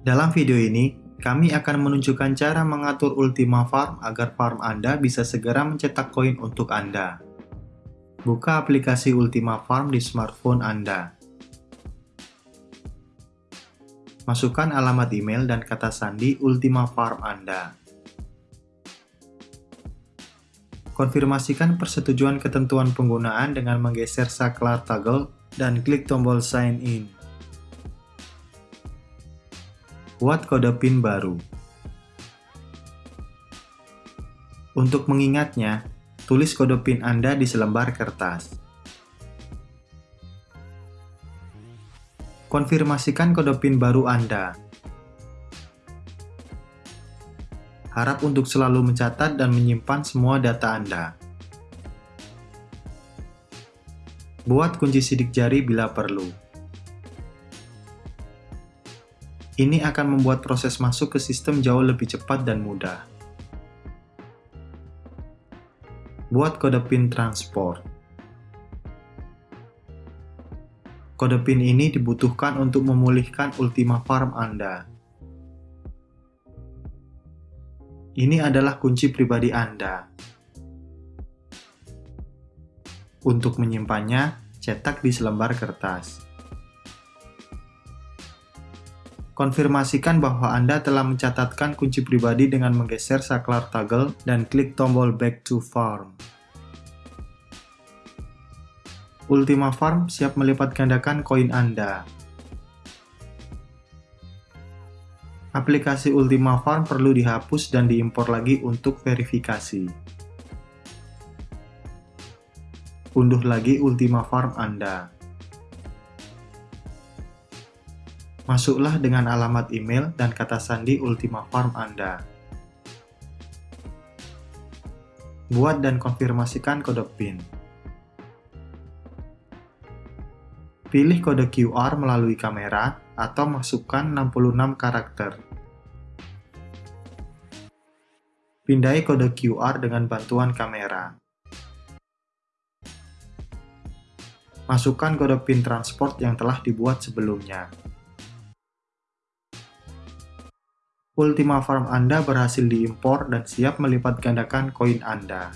Dalam video ini, kami akan menunjukkan cara mengatur Ultima Farm agar farm Anda bisa segera mencetak koin untuk Anda. Buka aplikasi Ultima Farm di smartphone Anda. Masukkan alamat email dan kata sandi Ultima Farm Anda. Konfirmasikan persetujuan ketentuan penggunaan dengan menggeser saklar toggle dan klik tombol sign in. Buat kode PIN baru. Untuk mengingatnya, tulis kode PIN Anda di selembar kertas. Konfirmasikan kode PIN baru Anda. Harap untuk selalu mencatat dan menyimpan semua data Anda. Buat kunci sidik jari bila perlu. Ini akan membuat proses masuk ke sistem jauh lebih cepat dan mudah. Buat kode PIN transport. Kode PIN ini dibutuhkan untuk memulihkan Ultima Farm Anda. Ini adalah kunci pribadi Anda. Untuk menyimpannya, cetak di selembar kertas. Konfirmasikan bahwa Anda telah mencatatkan kunci pribadi dengan menggeser saklar toggle dan klik tombol Back to Farm. Ultima Farm siap melipat gandakan koin Anda. Aplikasi Ultima Farm perlu dihapus dan diimpor lagi untuk verifikasi. Unduh lagi Ultima Farm Anda. Masuklah dengan alamat email dan kata sandi Ultima Farm Anda. Buat dan konfirmasikan kode PIN. Pilih kode QR melalui kamera atau masukkan 66 karakter. Pindai kode QR dengan bantuan kamera. Masukkan kode PIN transport yang telah dibuat sebelumnya. Ultima Farm Anda berhasil diimpor dan siap melipat gandakan koin Anda.